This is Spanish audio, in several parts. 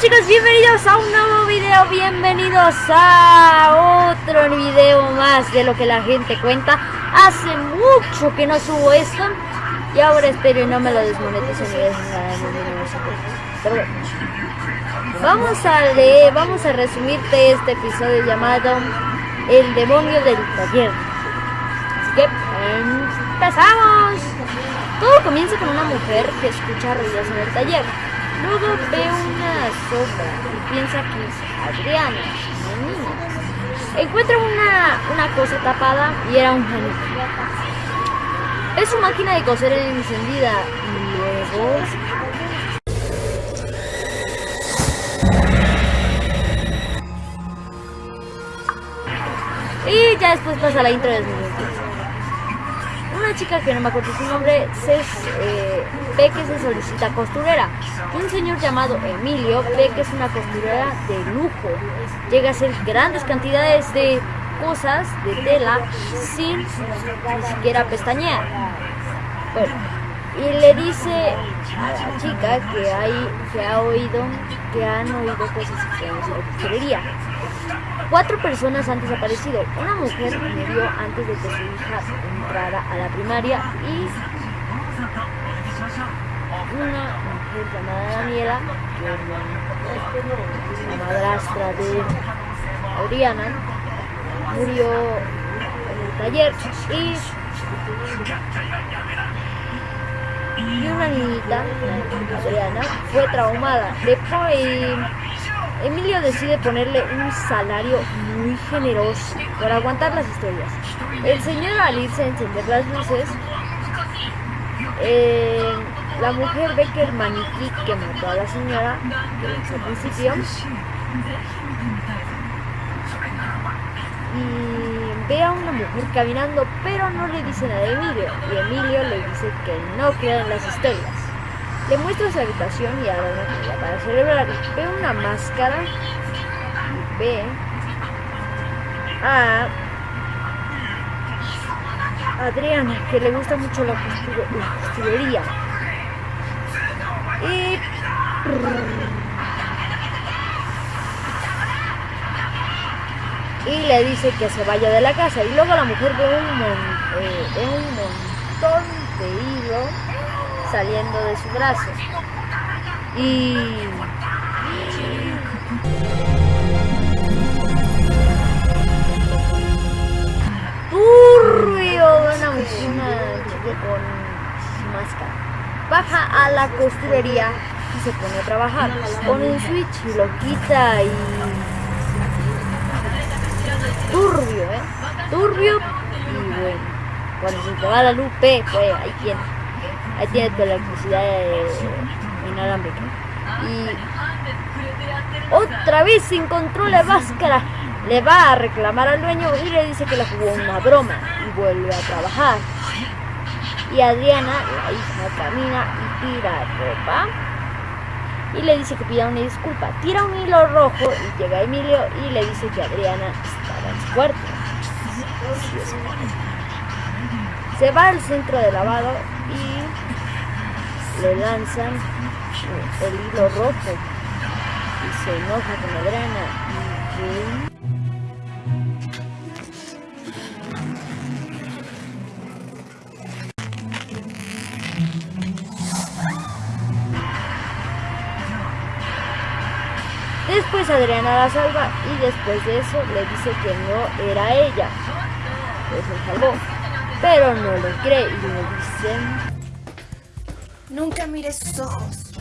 chicos, bienvenidos a un nuevo video, bienvenidos a otro video más de lo que la gente cuenta. Hace mucho que no subo esto y ahora espero y no me lo desmoneticen vamos a leer, vamos a resumirte este episodio llamado El demonio del taller. Así que empezamos. Todo comienza con una mujer que escucha ruidos en el taller. Luego ve una y piensa que es Adriana, una niña. Encuentra una, una cosa tapada y era un maniquí. Es su máquina de coser encendida y luego... Y ya después pasa la intro de una chica que no me acuerdo su nombre se, ve que se solicita costurera. Un señor llamado Emilio ve que es una costurera de lujo. Llega a hacer grandes cantidades de cosas de tela sin ni siquiera pestañear. Bueno, y le dice a la chica que, hay, que ha oído, que han oído cosas extrañas en la costurería. Cuatro personas han desaparecido. Una mujer murió antes de que su hija entrara a la primaria y una mujer llamada Daniela, la madrastra de Adriana, murió en el taller y, y una niñita, Adriana, fue traumada. Después Emilio decide ponerle un salario muy generoso por aguantar las historias. El señor al irse a encender las luces, eh, la mujer ve que el maniquí que mató a la señora, que al principio, y ve a una mujer caminando, pero no le dice nada a Emilio, y Emilio le dice que no queda en las historias. Le muestra su habitación y ahora una comida para celebrar. Ve una máscara y ve a Adriana, que le gusta mucho la, costurería. Y... le dice que se vaya de la casa y luego la mujer ve un, eh, ve un montón de hilo saliendo de su brazo. Y... una, una chica con máscara. Baja a la costurería y se pone a trabajar. Pone un switch y lo quita y... Turbio, ¿eh? Turbio y bueno. Cuando se te va la luz, pues ahí tiene. Ahí tiene tu electricidad inalámbrica. Y otra vez encontró la máscara. Le va a reclamar al dueño y le dice que le jugó una broma y vuelve a trabajar. Y Adriana, la hija, camina y tira ropa y le dice que pida una disculpa. Tira un hilo rojo y llega Emilio y le dice que Adriana estaba en su cuarto. Se va al centro de lavado y le lanzan el hilo rojo y se enoja con la Después Adriana la salva y después de eso le dice que no era ella. Pues se salvó. Pero no le cree y le dicen Nunca mires sus ojos.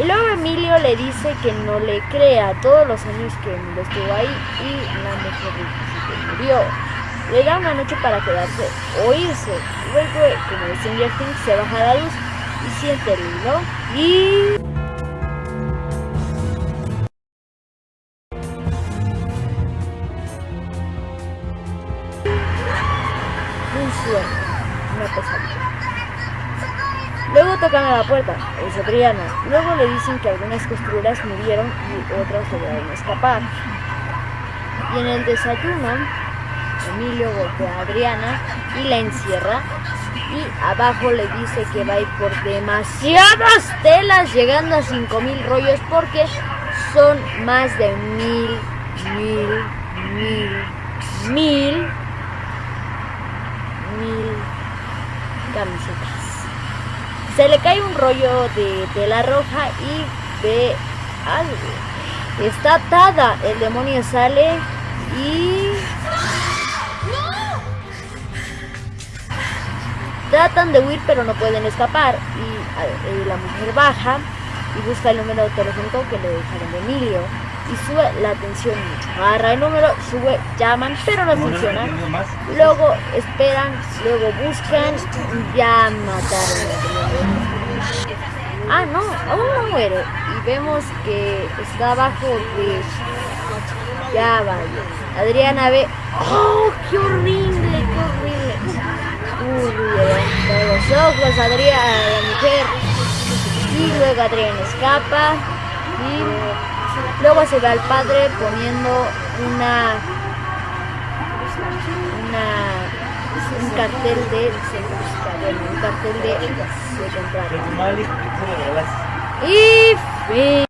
Y luego Emilio le dice que no le crea todos los años que estuvo ahí y la mujer murió. Le da una noche para quedarse o irse. Luego, como dice Things, se baja la luz y siente el hilo y... Luego tocan a la puerta, es Adriana. Luego le dicen que algunas costureras murieron y otras lograron escapar. Y en el desayuno, Emilio golpea a Adriana y la encierra. Y abajo le dice que va a ir por demasiadas telas, llegando a 5000 rollos, porque son más de mil, mil, mil, mil camisetas. Se le cae un rollo de tela roja y ve algo. Está atada, el demonio sale y tratan de huir pero no pueden escapar y, la mujer baja y busca el número telefónico que le dejaron de Emilio y sube la atención mucho. Agarra el número, sube, llaman, pero no funciona. Luego esperan, luego buscan, ya mataron Ah, no, aún no muere. Y vemos que está abajo de... Ya vaya. Adriana ve... ¡Oh, qué horrible, qué horrible! Uy, los ojos, Adriana, la mujer. Y luego Adriana escapa. Y luego se ve al padre poniendo una... Una un cartel de un cartel de. Malik, Y fin.